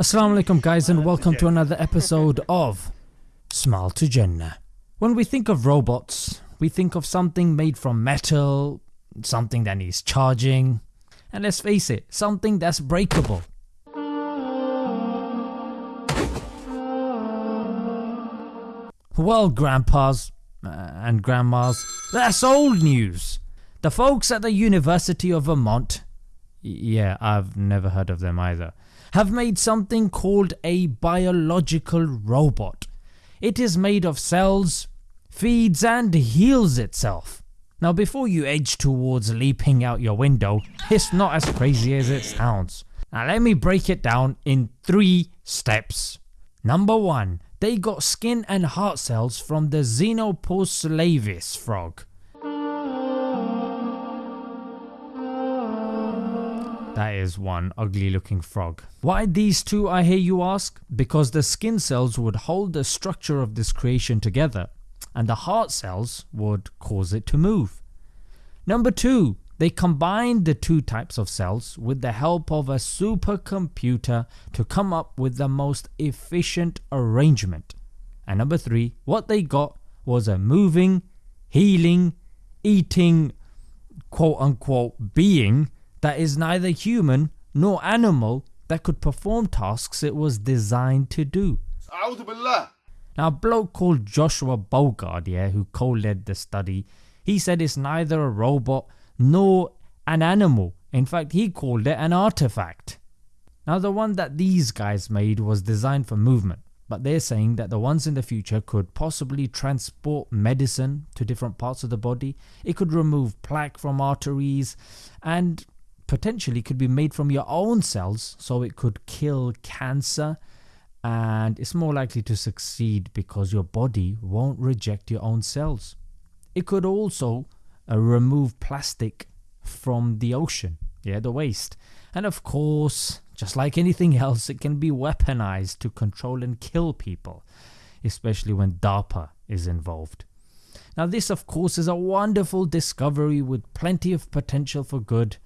Assalamu alaikum guys and welcome to another episode of Smile to Jannah. When we think of robots, we think of something made from metal, something that needs charging, and let's face it, something that's breakable. Well grandpas uh, and grandmas, that's old news. The folks at the University of Vermont, yeah I've never heard of them either, have made something called a biological robot. It is made of cells, feeds and heals itself. Now before you edge towards leaping out your window, it's not as crazy as it sounds. Now let me break it down in 3 steps. Number 1. They got skin and heart cells from the Xenopus laevis frog. That is one ugly looking frog. Why these two I hear you ask? Because the skin cells would hold the structure of this creation together and the heart cells would cause it to move. Number 2. They combined the two types of cells with the help of a supercomputer to come up with the most efficient arrangement. And number 3. What they got was a moving, healing, eating quote unquote being that is neither human nor animal that could perform tasks it was designed to do. Now a bloke called Joshua Bongard yeah, who co-led the study, he said it's neither a robot nor an animal, in fact he called it an artifact. Now the one that these guys made was designed for movement but they're saying that the ones in the future could possibly transport medicine to different parts of the body, it could remove plaque from arteries and potentially could be made from your own cells so it could kill cancer and it's more likely to succeed because your body won't reject your own cells. It could also uh, remove plastic from the ocean, yeah the waste and of course just like anything else it can be weaponized to control and kill people especially when DARPA is involved. Now this of course is a wonderful discovery with plenty of potential for good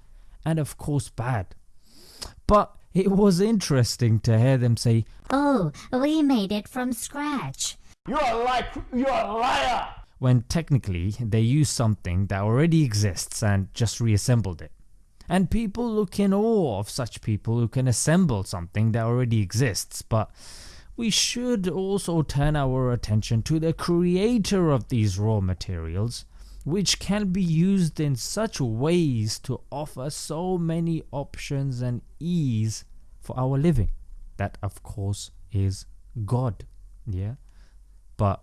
and of course bad. But it was interesting to hear them say, Oh, we made it from scratch. You're a lie, you're a liar! When technically they used something that already exists and just reassembled it. And people look in awe of such people who can assemble something that already exists, but we should also turn our attention to the creator of these raw materials which can be used in such ways to offer so many options and ease for our living. That of course is God, yeah? But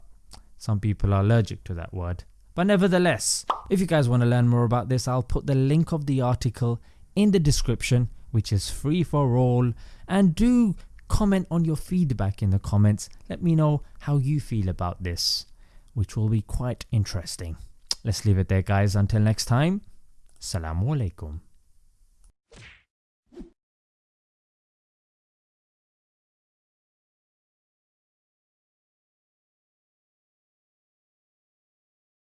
some people are allergic to that word. But nevertheless, if you guys want to learn more about this, I'll put the link of the article in the description which is free for all and do comment on your feedback in the comments. Let me know how you feel about this which will be quite interesting. Let's leave it there guys until next time. Assalamu alaikum.